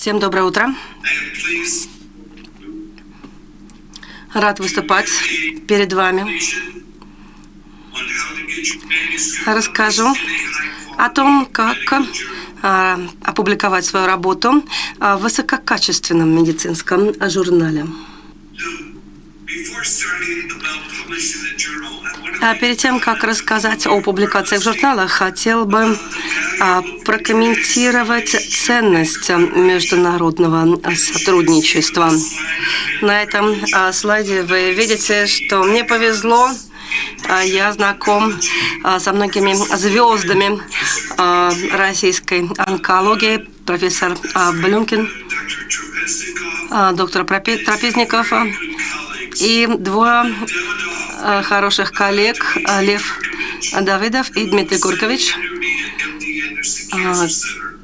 Всем доброе утро. Рад выступать перед вами. Расскажу о том, как а, опубликовать свою работу в высококачественном медицинском журнале. А перед тем, как рассказать о публикациях в журналах, хотел бы а, прокомментировать ценность международного сотрудничества. На этом а, слайде вы видите, что мне повезло я знаком со многими звездами российской онкологии. Профессор Блюмкин, доктор Трапезников и двое Э, хороших коллег э, Лев Давыдов и Дмитрий Гуркович, э,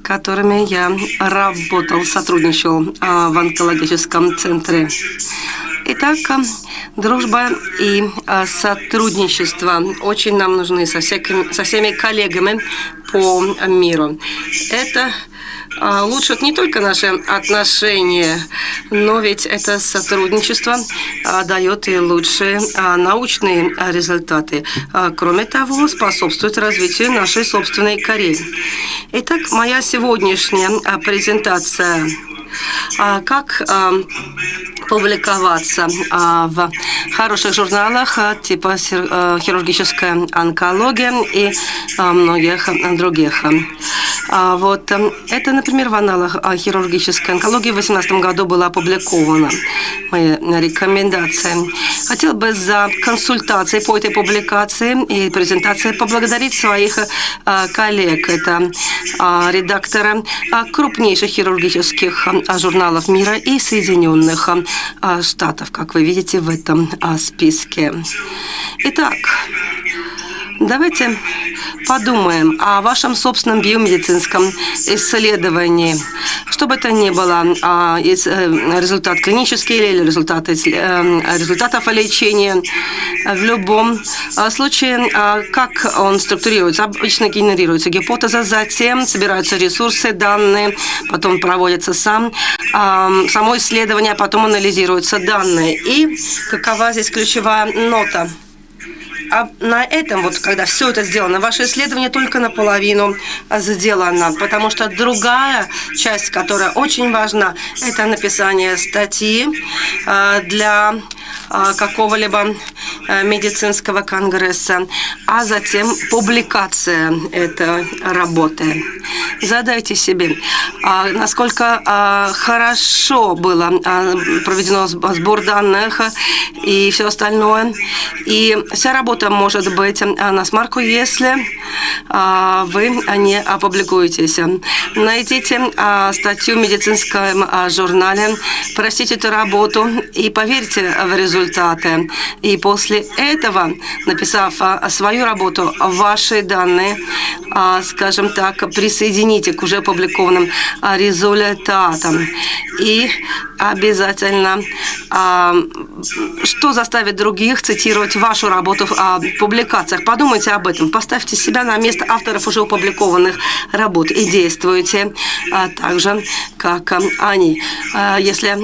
которыми я работал, сотрудничал в онкологическом центре. Итак, дружба и сотрудничество очень нам нужны со, всякими, со всеми коллегами по миру. Это улучшат не только наши отношения, но ведь это сотрудничество а, дает и лучшие а, научные результаты. Кроме того, способствует развитию нашей собственной Кореи. Итак, моя сегодняшняя презентация как публиковаться в хороших журналах типа хирургическая онкология и многих других. А вот эм, это, например, в аналах хирургической онкологии в 2018 году была опубликована моя рекомендация. Хотел бы за консультации по этой публикации и презентации поблагодарить своих э, коллег. Это э, редакторы э, крупнейших хирургических журналов мира и Соединенных Штатов, как вы видите в этом списке. Итак, Давайте подумаем о вашем собственном биомедицинском исследовании. Что бы это ни было, а, э, результат клинический или результаты, э, результатов лечения, в любом а, случае, а, как он структурируется? Обычно генерируется гипотеза, затем собираются ресурсы, данные, потом проводится сам, само исследование, потом анализируются данные. И какова здесь ключевая нота? А на этом, вот когда все это сделано, ваше исследование только наполовину сделано, потому что другая часть, которая очень важна, это написание статьи а, для а, какого-либо а, медицинского конгресса, а затем публикация этой работы. Задайте себе, насколько хорошо было проведено сбор данных и все остальное. И вся работа может быть на смарку, если вы не опубликуетесь. Найдите статью в медицинском журнале, прочтите эту работу и поверьте в результаты. И после этого, написав свою работу, ваши данные, скажем так, присоедините к уже опубликованным результатам. И обязательно, что заставит других цитировать вашу работу в публикациях. Подумайте об этом. Поставьте себя на место авторов уже опубликованных работ и действуйте так же, как они. Если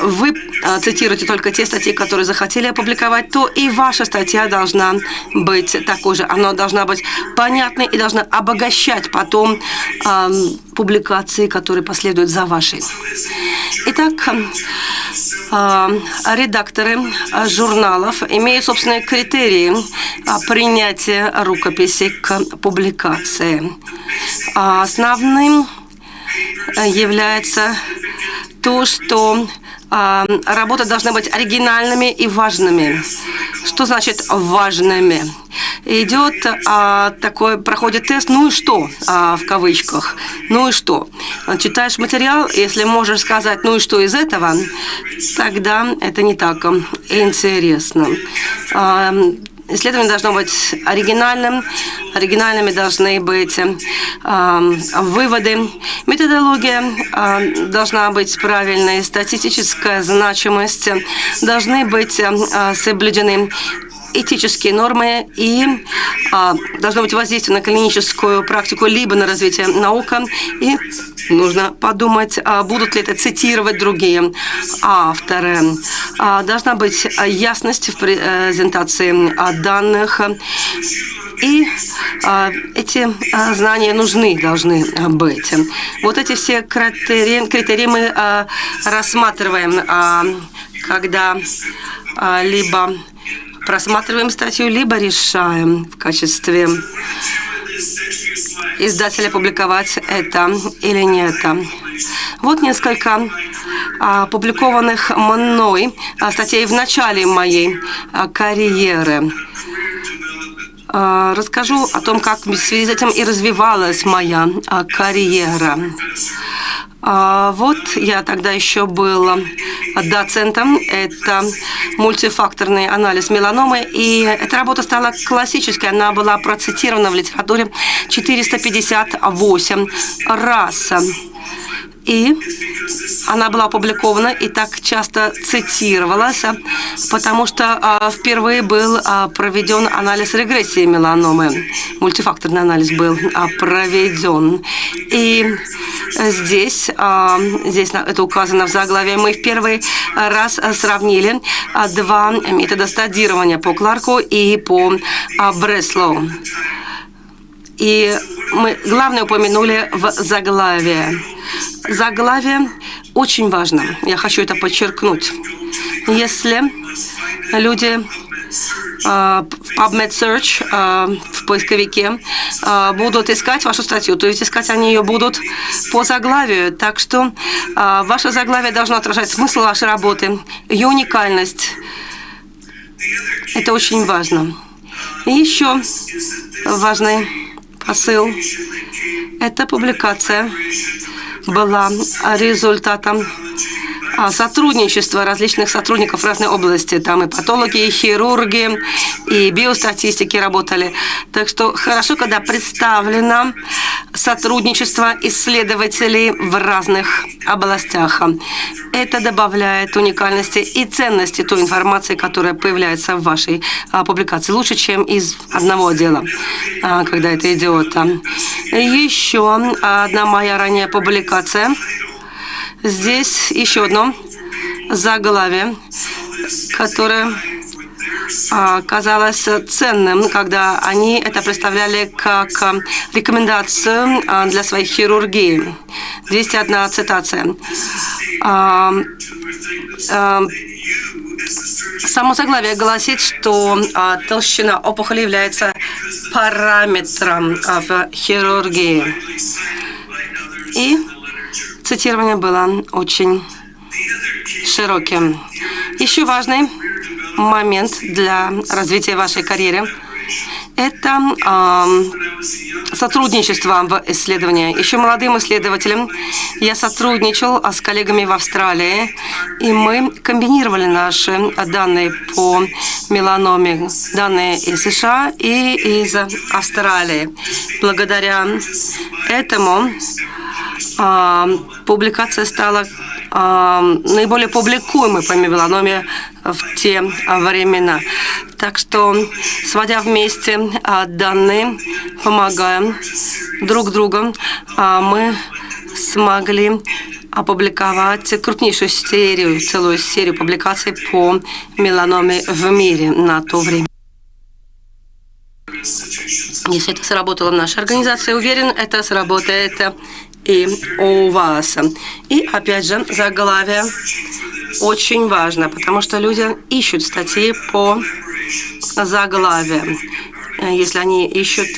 вы цитируете только те статьи, которые захотели опубликовать, то и ваша статья должна быть такой же. Она должна быть понятной и должна обогащать потом э, публикации, которые последуют за вашей. Итак, э, редакторы журналов имеют собственные критерии принятия рукописи к публикации. Основным является то, что а, работы должны быть оригинальными и важными. Что значит важными? Идет а, такой, проходит тест, ну и что, а, в кавычках, ну и что. Читаешь материал, если можешь сказать, ну и что из этого, тогда это не так интересно. А, Исследование должно быть оригинальным, оригинальными должны быть э, выводы. Методология э, должна быть правильной, статистическая значимость должны быть э, соблюдены этические нормы и а, должно быть воздействие на клиническую практику, либо на развитие науки. И нужно подумать, а, будут ли это цитировать другие авторы. А, должна быть ясность в презентации данных. И а, эти а, знания нужны, должны быть. Вот эти все критерии, критерии мы а, рассматриваем, а, когда а, либо просматриваем статью, либо решаем в качестве издателя публиковать это или нет. Вот несколько опубликованных мной статей в начале моей карьеры. Расскажу о том, как в связи с этим и развивалась моя карьера. А, вот я тогда еще был доцентом. Это мультифакторный анализ меланомы. И эта работа стала классической. Она была процитирована в литературе 458 раз. И она была опубликована и так часто цитировалась, потому что а, впервые был а, проведен анализ регрессии меланомы. Мультифакторный анализ был а, проведен. И здесь, здесь это указано в заглавии, мы в первый раз сравнили два метода стадирования по Кларку и по Бреслоу. И мы главное упомянули в заглавии. Заглавие очень важно. Я хочу это подчеркнуть. Если люди в PubMed Search в поисковике будут искать вашу статью, то есть искать они ее будут по заглавию. Так что ваше заглавие должно отражать смысл вашей работы, ее уникальность. Это очень важно. И еще важный посыл. Эта публикация была результатом а, сотрудничества различных сотрудников разной области. Там и патологи, и хирурги, и биостатистики работали. Так что хорошо, когда представлено сотрудничество исследователей в разных областях. Это добавляет уникальности и ценности той информации, которая появляется в вашей а, публикации. Лучше, чем из одного дела, а, когда это идет. Еще одна моя ранняя публикация – Здесь еще одно заглавие, которое казалось ценным, когда они это представляли как рекомендацию а, для своей хирургии. 201 цитация. А, само заглавие гласит, что толщина опухоли является параметром в хирургии. И цитирование было очень широким. Еще важный момент для развития вашей карьеры – это э, сотрудничество в исследовании. Еще молодым исследователем я сотрудничал с коллегами в Австралии, и мы комбинировали наши данные по меланоме, данные из США и из Австралии. Благодаря этому а, публикация стала а, наиболее публикуемой по меланоме в те времена. Так что, сводя вместе а, данные, помогая друг другу, мы смогли опубликовать крупнейшую серию, целую серию публикаций по меланоме в мире на то время. Если это сработало в нашей организации, уверен, это сработает и у вас. И опять же, заглавие очень важно, потому что люди ищут статьи по заглавию. Если они ищут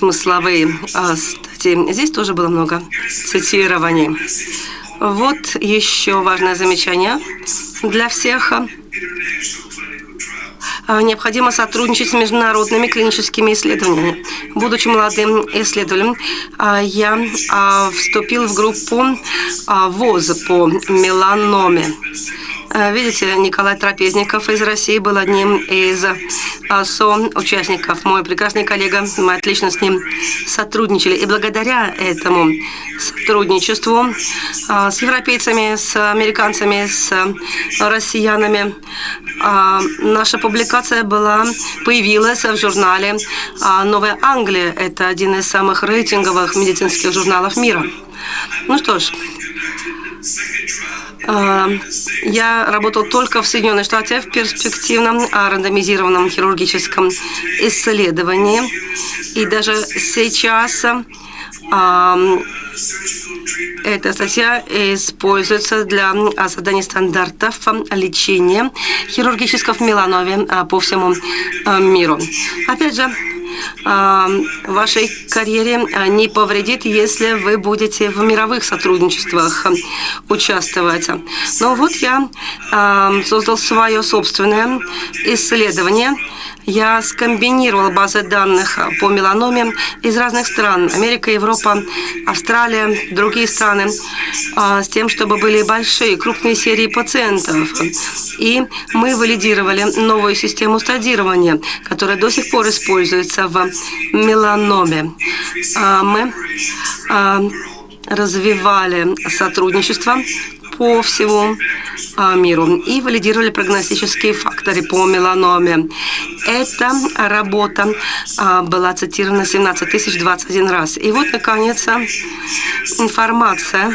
смысловые а, статьи. Здесь тоже было много цитирований. Вот еще важное замечание для всех. А, необходимо сотрудничать с международными клиническими исследованиями. Будучи молодым исследователем, а, я а, вступил в группу ВОЗ по меланоме. Э, видите, Николай Трапезников из России был одним из со-участников. Мой прекрасный коллега, мы отлично с ним сотрудничали. И благодаря этому сотрудничеству с европейцами, с американцами, с россиянами, наша публикация была, появилась в журнале «Новая Англия». Это один из самых рейтинговых медицинских журналов мира. Ну что ж, а, я работал только в Соединенных Штатах в перспективном рандомизированном хирургическом исследовании. И даже сейчас а, эта статья используется для создания стандартов лечения хирургического меланоме а, по всему миру. Опять же, вашей карьере не повредит, если вы будете в мировых сотрудничествах участвовать. Но вот я создал свое собственное исследование – я скомбинировал базы данных по меланоме из разных стран. Америка, Европа, Австралия, другие страны. А, с тем, чтобы были большие, крупные серии пациентов. И мы валидировали новую систему стадирования, которая до сих пор используется в меланоме. А, мы а, развивали сотрудничество по всему а, миру и валидировали прогностические факторы по меланоме. Эта работа а, была цитирована 17 тысяч 21 раз. И вот, наконец, информация,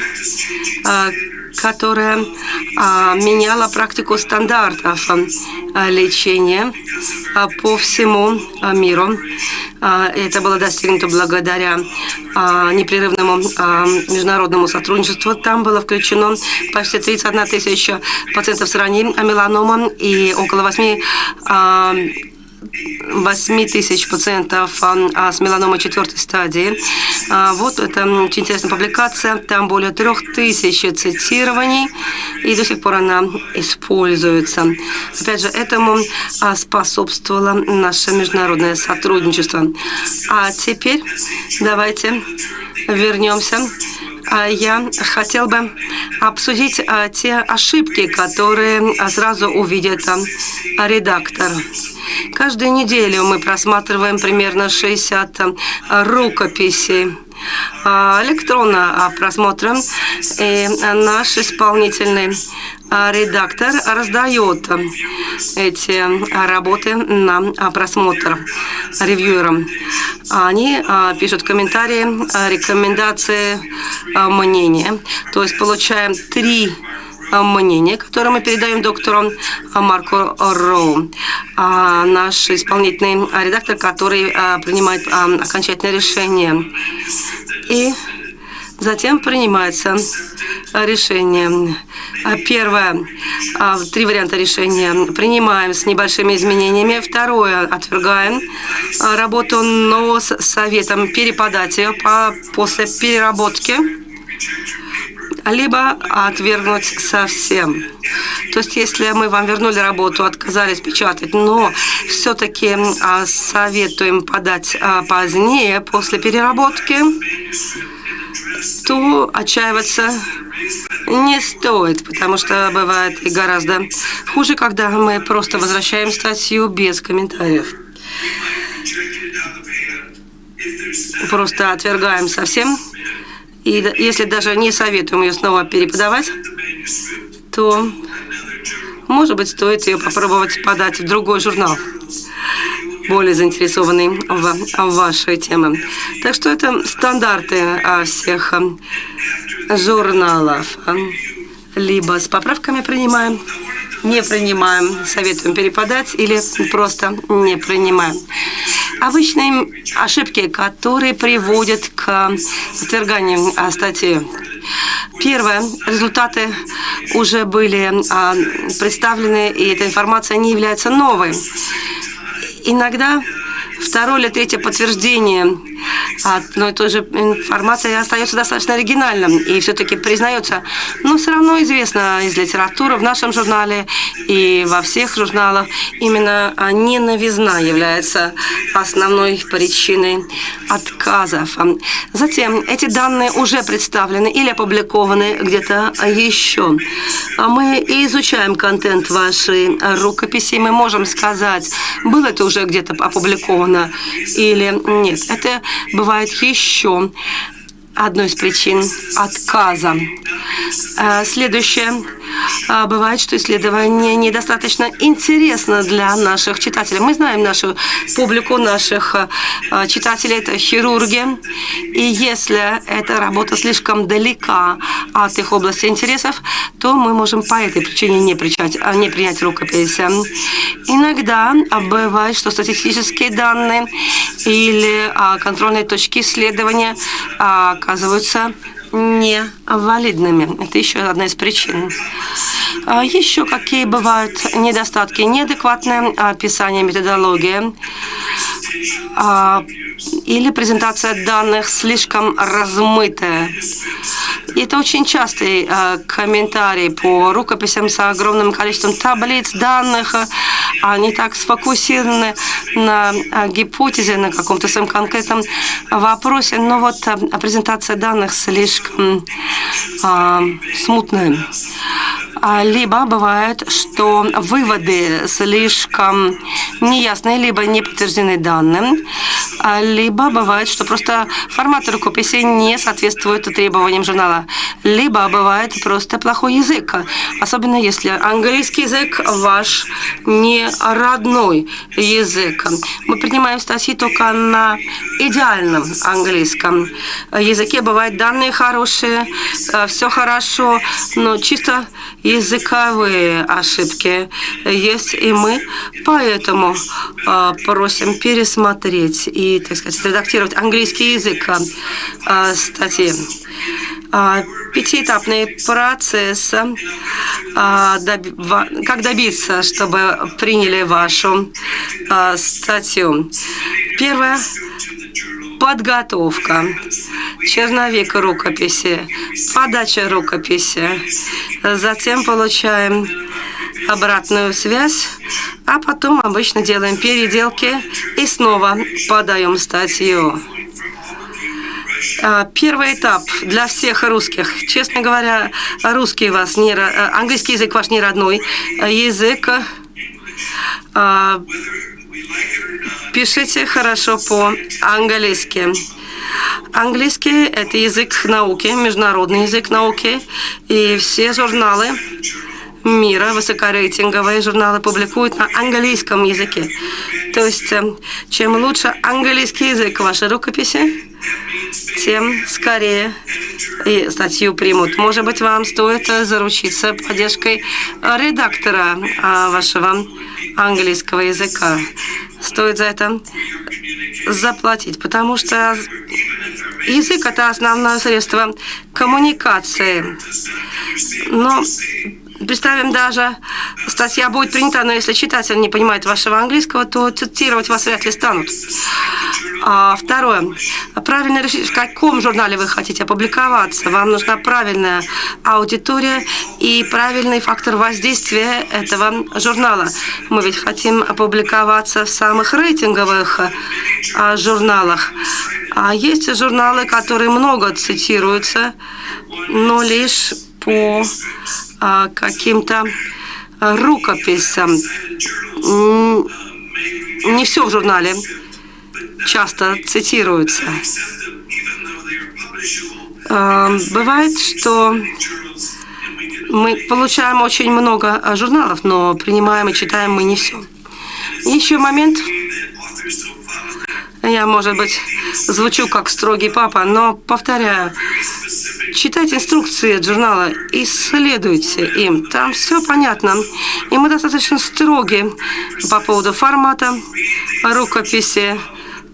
а, которая меняла практику стандартов лечения по всему миру. Это было достигнуто благодаря непрерывному международному сотрудничеству. Там было включено почти 31 тысяча пациентов с ранней меланомом и около 8 8 тысяч пациентов а, с меланомой четвертой стадии. А, вот это очень интересная публикация. Там более трех тысяч цитирований, и до сих пор она используется. Опять же, этому а, способствовало наше международное сотрудничество. А теперь давайте вернемся я хотел бы обсудить те ошибки, которые сразу увидит редактор. Каждую неделю мы просматриваем примерно 60 рукописей а, электронно просмотрим, и наш исполнительный а, редактор раздает эти работы на просмотр ревьюерам. Они а, пишут комментарии, рекомендации, мнения. То есть получаем три мнение, которое мы передаем доктору Марку Роу, а, наш исполнительный редактор, который а, принимает а, окончательное решение. И затем принимается решение. Первое, три варианта решения. Принимаем с небольшими изменениями. Второе, отвергаем работу, но с советом переподать ее после переработки либо отвергнуть совсем. То есть, если мы вам вернули работу, отказались печатать, но все-таки а, советуем подать а, позднее, после переработки, то отчаиваться не стоит, потому что бывает и гораздо хуже, когда мы просто возвращаем статью без комментариев. Просто отвергаем совсем и если даже не советуем ее снова переподавать, то, может быть, стоит ее попробовать подать в другой журнал, более заинтересованный в, вашей теме. Так что это стандарты а, всех а, журналов. Либо с поправками принимаем, не принимаем, советуем переподать или просто не принимаем обычные ошибки, которые приводят к отверганию статьи. Первое. Результаты уже были а, представлены, и эта информация не является новой. Иногда второе или третье подтверждение одной и той же информации остается достаточно оригинальным и все-таки признается. Но все равно известно из литературы в нашем журнале и во всех журналах именно ненавизна является основной причиной отказов. Затем эти данные уже представлены или опубликованы где-то еще. Мы изучаем контент вашей рукописи, мы можем сказать, было это уже где-то опубликовано или нет. Это бывает еще одной из причин отказа. Э, следующее. Э, бывает, что исследование недостаточно интересно для наших читателей. Мы знаем нашу публику, наших э, читателей, это хирурги. И если эта работа слишком далека от их области интересов, то мы можем по этой причине не, принять, не принять рукопись. Иногда бывает, что статистические данные или контрольные точки исследования оказываются невалидными. Это еще одна из причин. А еще какие бывают недостатки? Неадекватное описание методологии а, или презентация данных слишком размытая. И это очень частый э, комментарий по рукописям с огромным количеством таблиц, данных. Они так сфокусированы на э, гипотезе, на каком-то своем конкретном вопросе. Но вот э, презентация данных слишком э, смутная. А, либо бывает, что выводы слишком неясные, либо не подтверждены данным, а, либо бывает, что просто формат рукописи не соответствует требованиям журнала, либо бывает просто плохой язык, особенно если английский язык ваш не родной язык. Мы принимаем статьи только на идеальном английском языке. Бывают данные хорошие, э, все хорошо, но чисто языковые ошибки есть, и мы поэтому э, просим пересмотреть и, так сказать, редактировать английский язык э, статьи. Э, пятиэтапный процесс, как добиться, чтобы приняли вашу статью. Первое подготовка, черновик рукописи, подача рукописи. Затем получаем обратную связь, а потом обычно делаем переделки и снова подаем статью. А, первый этап для всех русских. Честно говоря, русский вас не, английский язык ваш не родной язык. Пишите хорошо по-английски. Английский – это язык науки, международный язык науки, и все журналы мира, высокорейтинговые журналы публикуют на английском языке. То есть, э, чем лучше английский язык вашей рукописи, тем скорее и статью примут. Может быть, вам стоит заручиться поддержкой редактора а, вашего английского языка. Стоит за это заплатить, потому что язык – это основное средство коммуникации. Но Представим даже, статья будет принята, но если читатель не понимает вашего английского, то цитировать вас вряд ли станут. А, второе. Правильно решить, в каком журнале вы хотите опубликоваться. Вам нужна правильная аудитория и правильный фактор воздействия этого журнала. Мы ведь хотим опубликоваться в самых рейтинговых а, журналах. А есть журналы, которые много цитируются, но лишь по а, каким-то рукописям. Не все в журнале часто цитируется. А, бывает, что мы получаем очень много журналов, но принимаем и читаем мы не все. Еще момент. Я, может быть, звучу как строгий папа, но повторяю, читайте инструкции от журнала, исследуйте им. Там все понятно. И мы достаточно строги по поводу формата рукописи.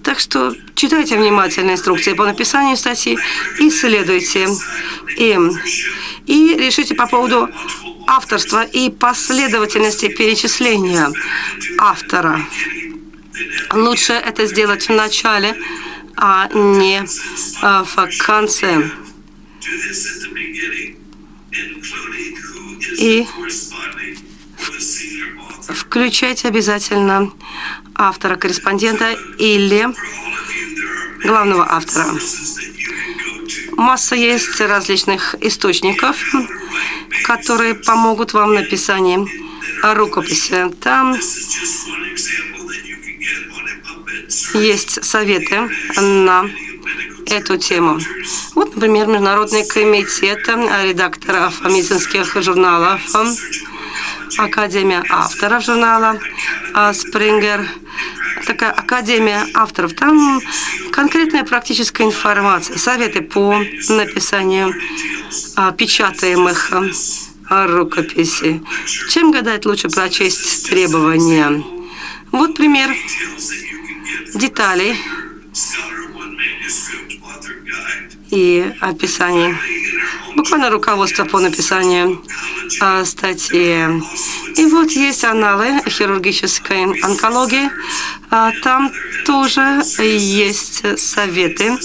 Так что читайте внимательно инструкции по написанию статьи, исследуйте им. И решите по поводу авторства и последовательности перечисления автора. лучше это сделать в начале, а не а, в конце. И включайте обязательно автора-корреспондента или главного автора. Масса есть различных источников, которые помогут вам в написании рукописи. Там есть советы на эту тему. Вот, например, Международный комитет редакторов медицинских журналов, Академия авторов журнала Springer, такая Академия авторов. Там конкретная практическая информация, советы по написанию печатаемых рукописей. Чем гадать лучше прочесть требования? Вот пример деталей и описание. Буквально руководство по написанию э, статьи. И вот есть аналы хирургической онкологии. А там тоже есть советы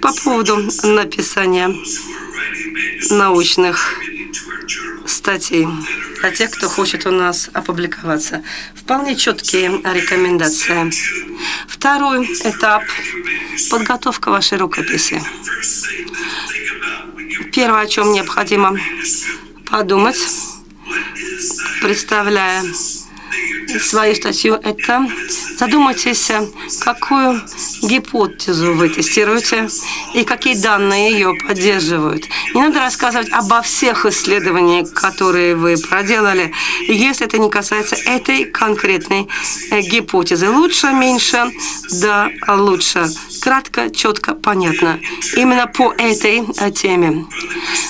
по поводу написания научных статей для тех, кто хочет у нас опубликоваться. Вполне четкие рекомендации. Второй этап – подготовка вашей рукописи. Первое, о чем необходимо подумать, представляя свою статью, это задумайтесь, какую гипотезу вы тестируете и какие данные ее поддерживают. Не надо рассказывать обо всех исследованиях, которые вы проделали, если это не касается этой конкретной э, гипотезы. Лучше, меньше, да, лучше. Кратко, четко, понятно. Именно по этой э, теме.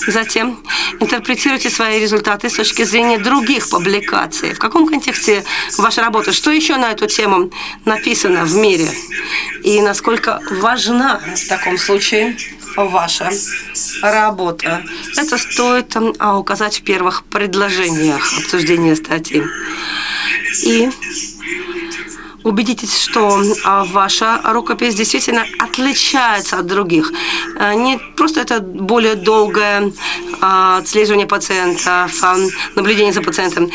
Затем интерпретируйте свои результаты с точки зрения других публикаций. В каком контексте ваша работа? Что еще на эту тему написано в мире? И насколько важна в таком случае ваша работа. Это стоит а, указать в первых предложениях обсуждения статьи. И убедитесь, что а, ваша рукопись действительно отличается от других. А, не просто это более долгое а, отслеживание пациентов, наблюдение за пациентом.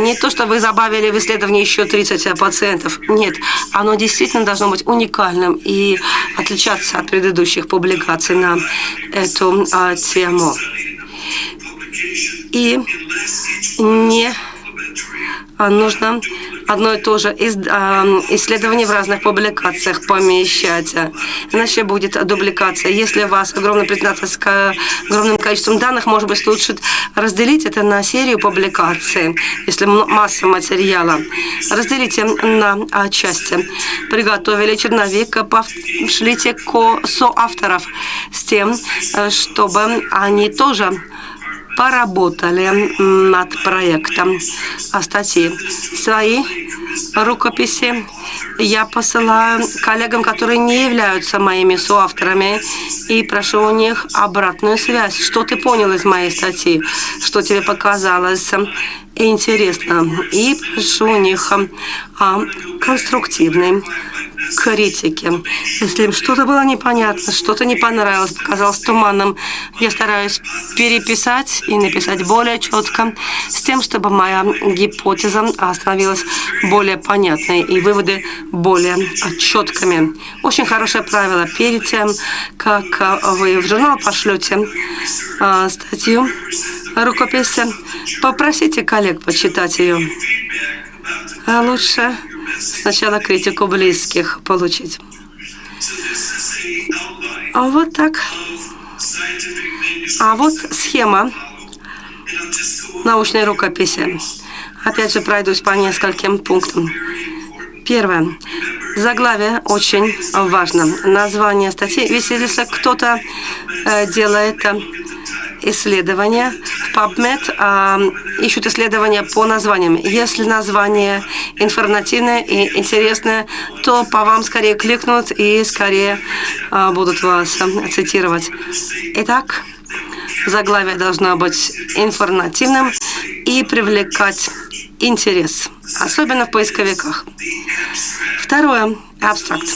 Не то, что вы забавили в исследовании еще 30 пациентов. Нет, оно действительно должно быть уникальным и отличаться от предыдущих публикаций на эту тему. И не нужно одно и то же исследование в разных публикациях помещать. Иначе будет дубликация. Если у вас огромная презентация с огромным количеством данных, может быть, лучше разделить это на серию публикаций, если масса материала. Разделите на части. Приготовили черновик, пошлите соавторов с тем, э, чтобы они тоже поработали над проектом статьи. Свои рукописи я посылаю коллегам, которые не являются моими соавторами, и прошу у них обратную связь. Что ты понял из моей статьи? Что тебе показалось интересно? И прошу у них а, конструктивный критики. Если им что-то было непонятно, что-то не понравилось, показалось туманным, я стараюсь переписать и написать более четко, с тем, чтобы моя гипотеза становилась более понятной и выводы более четкими. Очень хорошее правило. Перед тем, как вы в журнал пошлете а, статью, рукопись, попросите коллег почитать ее. А лучше сначала критику близких получить. А вот так. А вот схема научной рукописи. Опять же, пройдусь по нескольким пунктам. Первое. Заглавие очень важно. Название статьи. Ведь если кто-то э, делает исследования в PubMed э, ищут исследования по названиям. Если название информативное и интересное, то по вам скорее кликнут и скорее э, будут вас э, цитировать. Итак, заглавие должно быть информативным и привлекать интерес, особенно в поисковиках. Второе. Абстракт.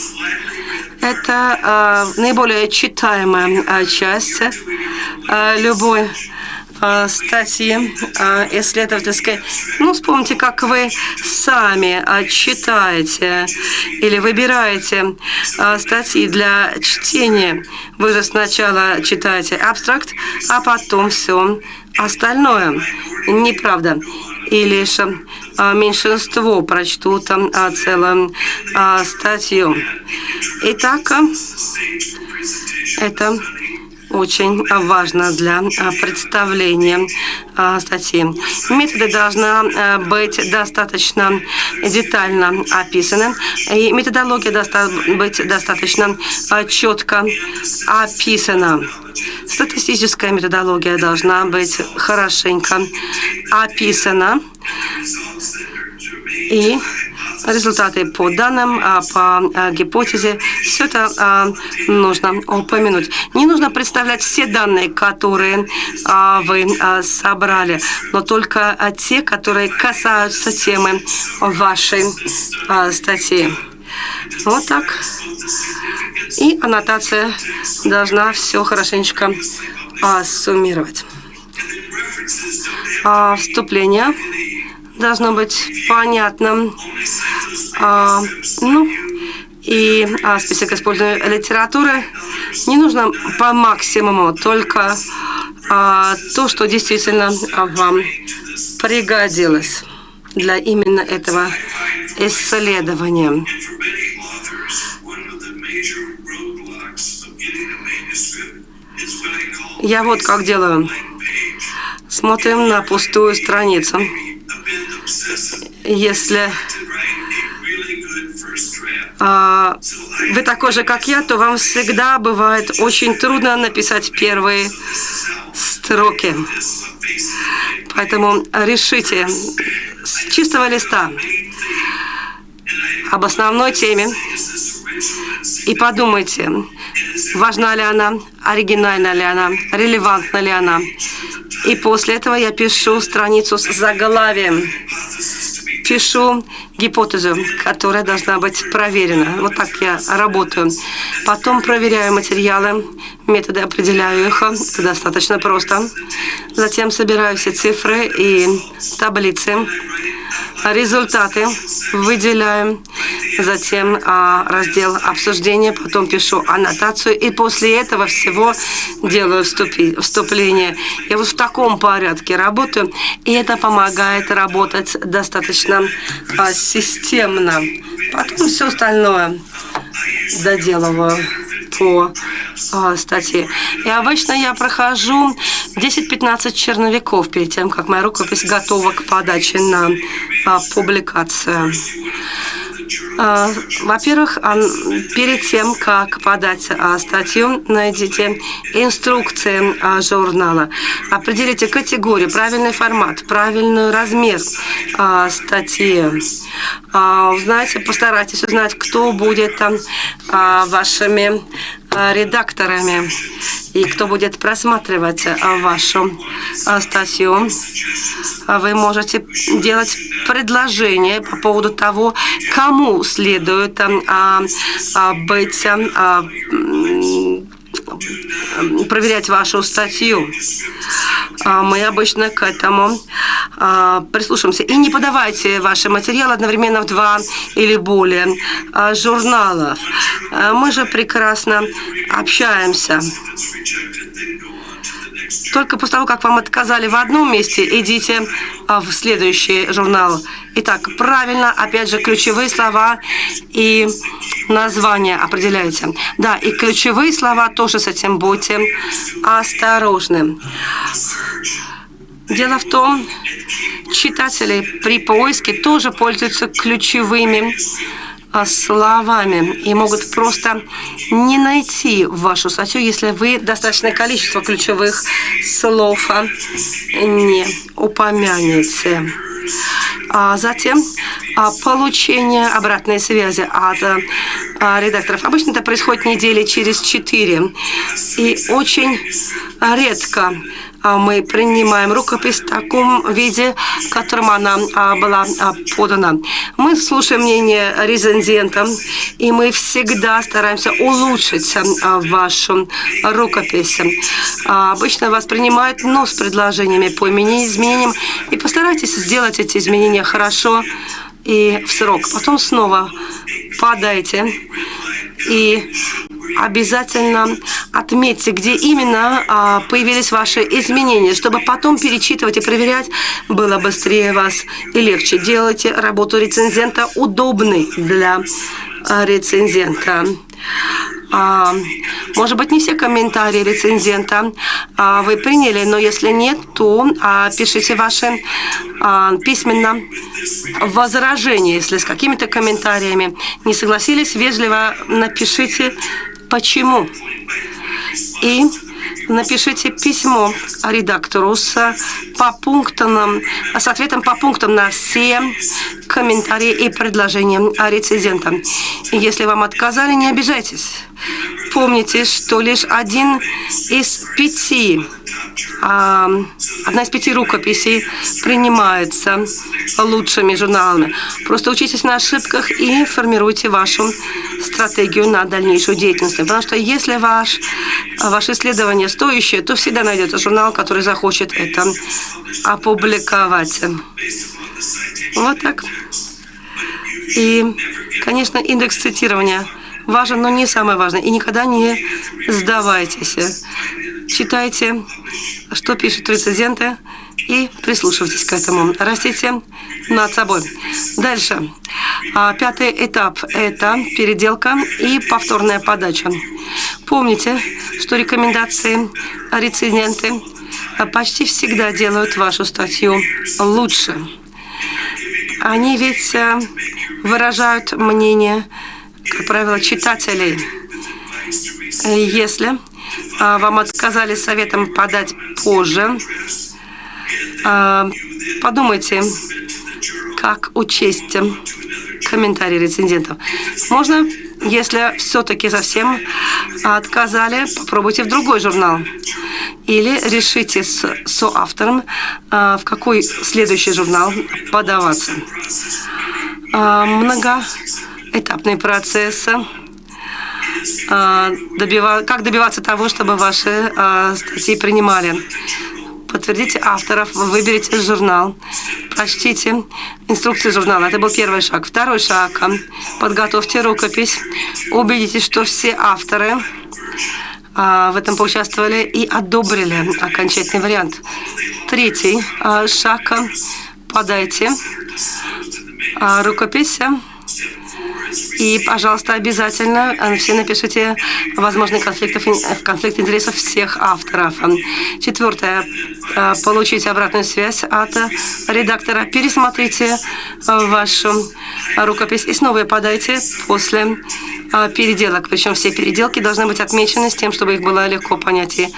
Это э, наиболее читаемая э, часть э, любой э, статьи э, исследовательской. Ну, вспомните, как вы сами э, читаете или выбираете статьи для чтения. Вы же сначала читаете абстракт, а потом все остальное. Неправда. И лишь меньшинство прочтут целую статью. Итак, это очень важно для а, представления а, статьи. Методы должны быть достаточно детально описаны, и методология должна быть достаточно четко описана. Статистическая методология должна быть хорошенько описана и результаты по данным, а, по а, гипотезе. Все это а, нужно упомянуть. Не нужно представлять все данные, которые вы собрали, но только те, которые касаются темы вашей статьи. Вот так. И аннотация должна все хорошенечко суммировать. Вступление должно быть понятным. А, ну, и а, список использования литературы не нужно по максимуму, только а, то, что действительно вам пригодилось для именно этого исследования. Я вот как делаю. Смотрим на пустую страницу. Если а, вы такой же, как я, то вам всегда бывает очень трудно написать первые строки. Поэтому решите с чистого листа об основной теме и подумайте, важна ли она, оригинальна ли она, релевантна ли она. И после этого я пишу страницу с заглавием. Пишу гипотезу, которая должна быть проверена. Вот так я работаю. Потом проверяю материалы, методы определяю их. Это достаточно просто. Затем собираю все цифры и таблицы результаты выделяем, затем а, раздел обсуждения, потом пишу аннотацию, и после этого всего делаю вступи, вступление. Я вот в таком порядке работаю, и это помогает работать достаточно а, системно. Потом все остальное доделываю по э, статье. И обычно я прохожу 10-15 черновиков перед тем, как моя рукопись готова к подаче на э, публикацию. А, во-первых, перед тем, как подать а, статью, найдите инструкции а, журнала. Определите категорию, правильный формат, правильный размер статьи. Знаете, постарайтесь узнать, кто будет вашими редакторами и кто будет просматривать вашу статью. Вы можете делать предложение по поводу того, кому следует а, а, быть, а, проверять вашу статью. Мы обычно к этому прислушаемся. И не подавайте ваши материалы одновременно в два или более журналов. Мы же прекрасно общаемся. Только после того, как вам отказали в одном месте, идите в следующий журнал. Итак, правильно, опять же, ключевые слова и названия определяйте. Да, и ключевые слова тоже с этим будьте осторожны. Дело в том, читатели при поиске тоже пользуются ключевыми а, словами и могут просто не найти вашу статью, если вы достаточное количество ключевых слов а, не упомянете. А затем получение обратной связи от а, редакторов. Обычно это происходит недели через четыре. И очень редко а, мы принимаем рукопись в таком виде, в котором она а, была а, подана. Мы слушаем мнение рецензента, и мы всегда стараемся улучшить вашу рукопись. Обычно вас принимают, но с предложениями по изменениям, и постарайтесь сделать эти изменения хорошо и в срок. Потом снова подайте и обязательно отметьте, где именно а, появились ваши изменения, чтобы потом перечитывать и проверять было быстрее вас и легче. Делайте работу рецензента удобной для а, рецензента. А, может быть, не все комментарии рецензента вы приняли, но если нет, то пишите ваши письменно возражения, если с какими-то комментариями не согласились, вежливо напишите почему. И напишите письмо редактору с, по пунктам, с ответом по пунктам на все комментарии и предложения рецензента. Если вам отказали, не обижайтесь. Помните, что лишь один из пяти а, одна из пяти рукописей принимается лучшими журналами. Просто учитесь на ошибках и формируйте вашу стратегию на дальнейшую деятельность. Потому что если ваш, ваше исследование стоящее, то всегда найдется журнал, который захочет это опубликовать. Вот так. И, конечно, индекс цитирования важен, но не самое важное. И никогда не сдавайтесь. Читайте, что пишут рецензенты, и прислушивайтесь к этому. Растите над собой. Дальше. А, пятый этап – это переделка и повторная подача. Помните, что рекомендации рецензенты почти всегда делают вашу статью лучше. Они ведь э, выражают мнение, как правило, читателей. Если вам отказали советом подать позже, а, подумайте, как учесть комментарии рецензентов. Можно, если все-таки совсем отказали, попробуйте в другой журнал. Или решите с соавтором, а, в какой следующий журнал подаваться. Многоэтапный процесс а, добива... как добиваться того, чтобы ваши а, статьи принимали. Подтвердите авторов, выберите журнал, прочтите инструкцию журнала. Это был первый шаг. Второй шаг. Подготовьте рукопись. Убедитесь, что все авторы а, в этом поучаствовали и одобрили окончательный вариант. Третий шаг. Подайте рукопись и, пожалуйста, обязательно э, все напишите возможный конфликт, конфликт интересов всех авторов. Четвертое. Э, получите обратную связь от редактора. Пересмотрите э, вашу рукопись и снова ее подайте после переделок. Причем все переделки должны быть отмечены с тем, чтобы их было легко понять и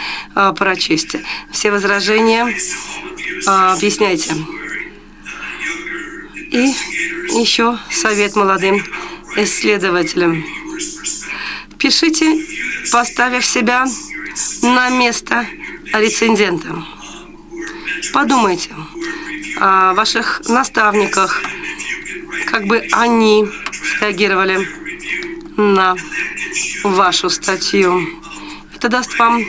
прочесть. Все возражения объясняйте. И еще совет молодым исследователям. Пишите, поставив себя на место рецензента. Подумайте о ваших наставниках, как бы они среагировали на вашу статью. Это даст вам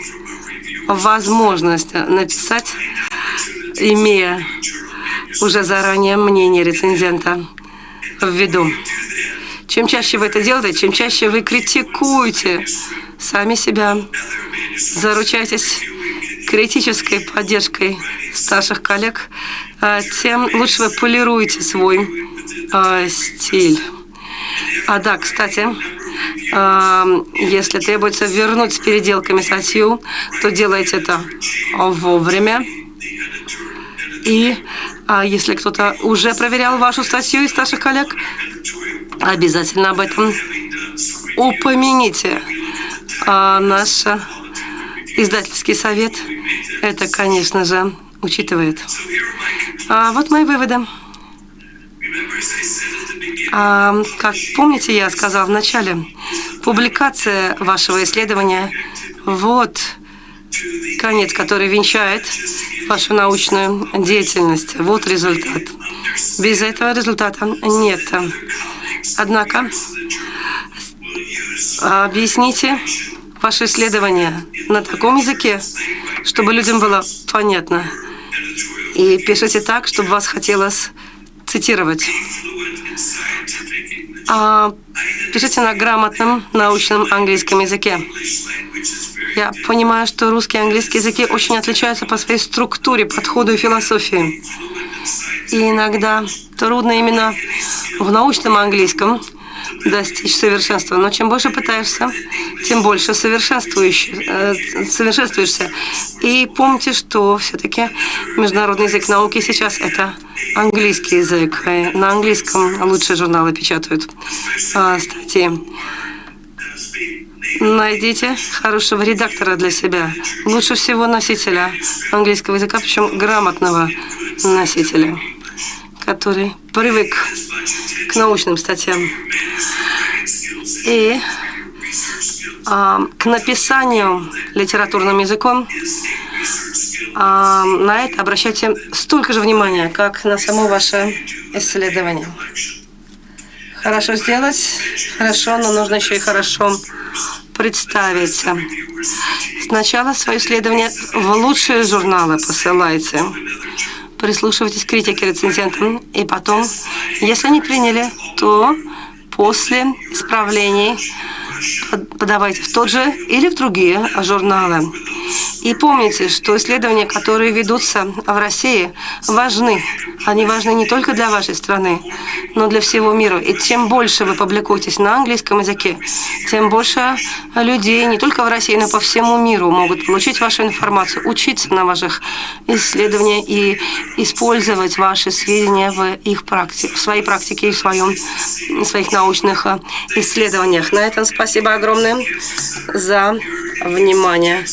возможность написать, имея уже заранее мнение рецензента в виду. Чем чаще вы это делаете, чем чаще вы критикуете сами себя, заручайтесь критической поддержкой старших коллег, а, тем лучше вы полируете свой э, стиль. А да, кстати, э, если требуется вернуть с переделками статью, то делайте это вовремя. И а если кто-то уже проверял вашу статью из старших коллег, обязательно об этом упомяните. А наш издательский совет это, конечно же, учитывает. А вот мои выводы. А, как помните, я сказала в начале, Публикация вашего исследования – вот конец, который венчает вашу научную деятельность. Вот результат. Без этого результата нет. Однако, объясните ваше исследование на таком языке, чтобы людям было понятно. И пишите так, чтобы вас хотелось цитировать. А, пишите на грамотном научном английском языке. Я понимаю, что русский и английский языки очень отличаются по своей структуре, подходу и философии. И иногда трудно именно в научном английском достичь совершенства. Но чем больше пытаешься, тем больше совершенствуешься. совершенствуешься. И помните, что все-таки международный язык науки сейчас это английский язык. На английском лучшие журналы печатают а, статьи. Найдите хорошего редактора для себя. Лучше всего носителя английского языка, причем грамотного носителя, который привык к научным статьям. И а, к написанию литературным языком а, на это обращайте столько же внимания, как на само ваше исследование. Хорошо сделать, хорошо, но нужно еще и хорошо представить. Сначала свое исследование в лучшие журналы посылайте. Прислушивайтесь к критике рецензентам. И потом, если не приняли, то после исправлений подавайте в тот же или в другие журналы. И помните, что исследования, которые ведутся в России, важны. Они важны не только для вашей страны, но для всего мира. И чем больше вы публикуетесь на английском языке, тем больше людей не только в России, но по всему миру могут получить вашу информацию, учиться на ваших исследованиях и использовать ваши сведения в их практике, в своей практике и в, своем, в своих научных исследованиях. На этом спасибо огромное за внимание.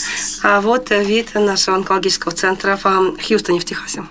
А вот вид нашего онкологического центра в Хьюстоне, в Техасе.